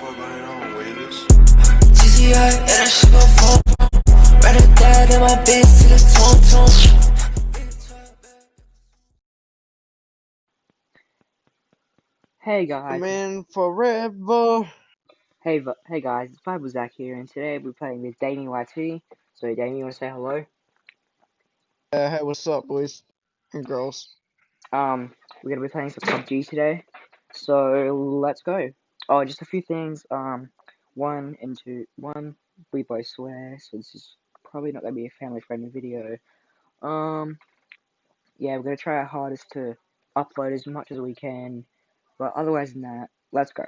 fuck going on, Wailers? GCI, and that shit gon' fall from. Rather die than my bitch till it's tone tone. Hey guys, Man, forever. hey v- hey guys, it's Bible Zach here, and today we're playing with Damien YT. So Damien, you want to say hello? Uh, hey, what's up, boys and girls? Um, we're gonna be playing some PUBG today. So let's go. Oh, just a few things. Um, one and two. One, we both swear, so this is probably not gonna be a family-friendly video. Um, yeah, we're gonna try our hardest to upload as much as we can, but otherwise than that, let's go.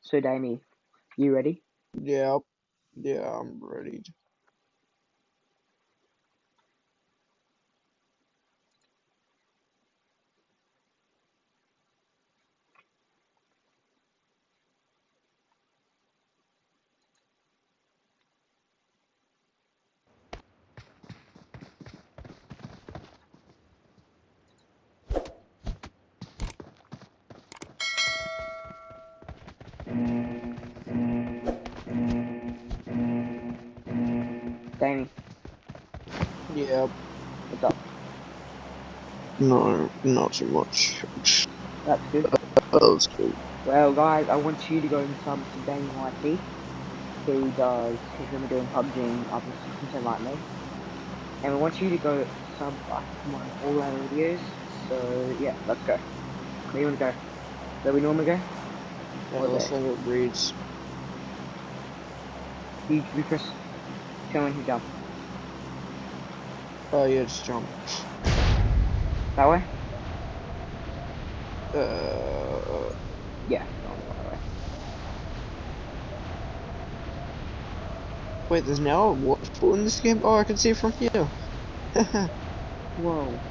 So Damien, you ready? Yeah, yeah, I'm ready. Yeah, what's up? no, not too much. That's good. Uh, oh, that's cool. Well, guys, I want you to go and sub to Damien YT. He does, he's gonna be doing PUBG and other content like me. And we want you to go sub like my all our videos. So yeah, let's go. Where do you wanna go? Where we normally go? Or let's see what reads. You, you press, tell me when you jump. Oh, yeah, just jump. That way? Uh, Yeah, go on that way. wait, there's now a waterfall in this game? Oh, I can see it from here. Whoa.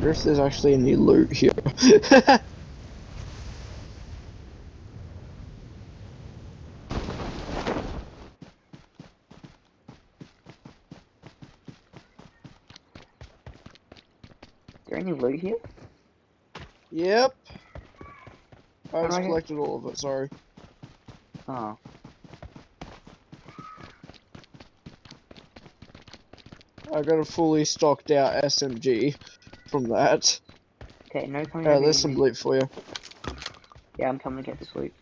wonder if there's actually any loot here. Here? yep. I just collected all of it, sorry. Oh. I got a fully stocked out SMG from that. Okay, no coming Uh, there's some loot for you. Yeah, I'm coming to get this loot.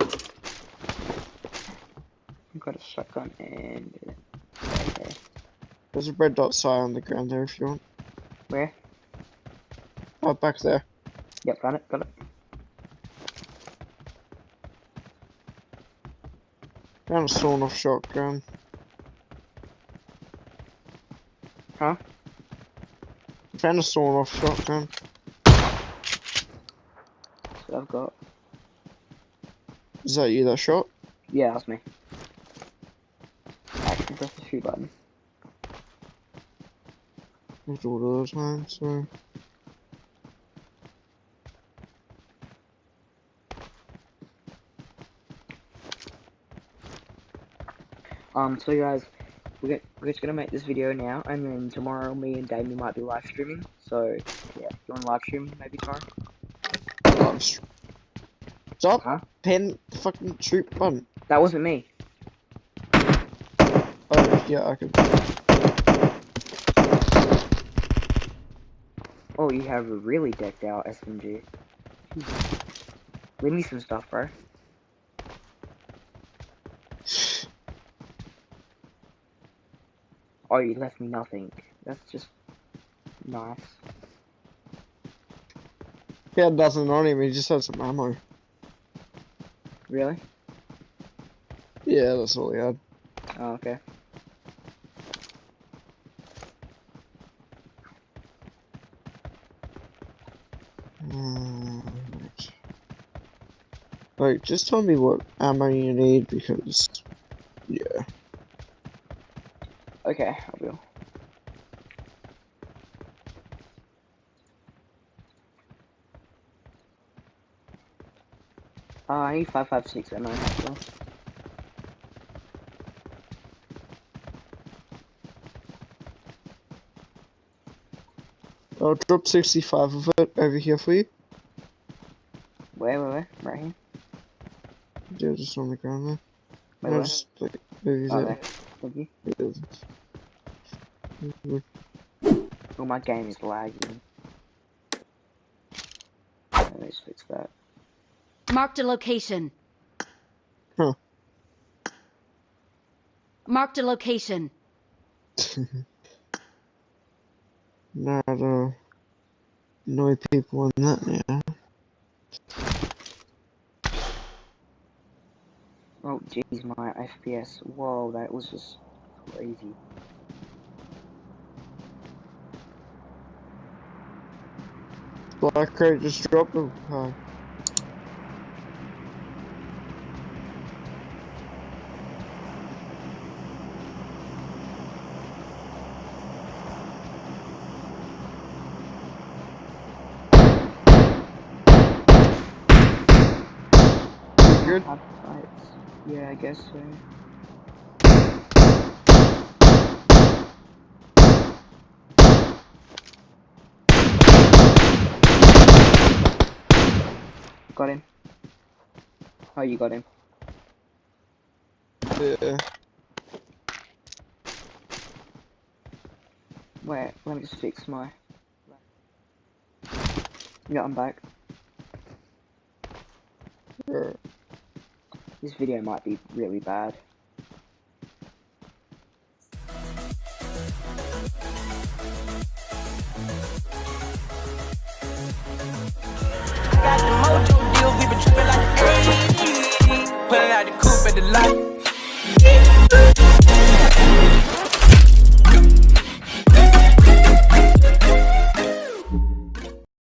I've got a shotgun and... Okay. There's a red dot sign on the ground there if you want. Where? Oh, back there. Yep, got it, got it. Found a sawn off shotgun. Huh? Found a sawn off shotgun. That's what I've got. Is that you that shot? Yeah, that's me. I can press the shoot button. I do it all the time, so. Um, so guys, we're, we're just gonna make this video now, and then tomorrow me and Damien might be live streaming. So, yeah, do you want to live stream maybe tomorrow? Live stream. Stop! Huh? Pen the fucking shoot button. That wasn't me. Oh, yeah, I could. Oh, you have a really decked out SMG. Leave me some stuff, bro. Oh, you left me nothing. That's just nice. He had nothing on him, he just had some ammo. Really? Yeah, that's all he had. Oh, okay. Mm, right. Wait, just tell me what ammo you need because. Okay, I will. Uh, I need 556 ammo as. I'll drop 65 of it over here for you. Where, where, where? Right here? Yeah, just on the ground there. Wait, No, where? just like over Oh, there. there. Thank Oh, my game is lagging. Okay, Let's fix that. Marked a location. Huh. Marked a location. Not uh, annoy people on that now. Oh, jeez, my FPS. Whoa, that was just crazy. Black crate just dropped them. Huh. Good? Yeah, I guess so. Got him. Oh, you got him. Yeah. Wait, let me just fix my. Yeah, I'm back. yeah. This video might be really bad.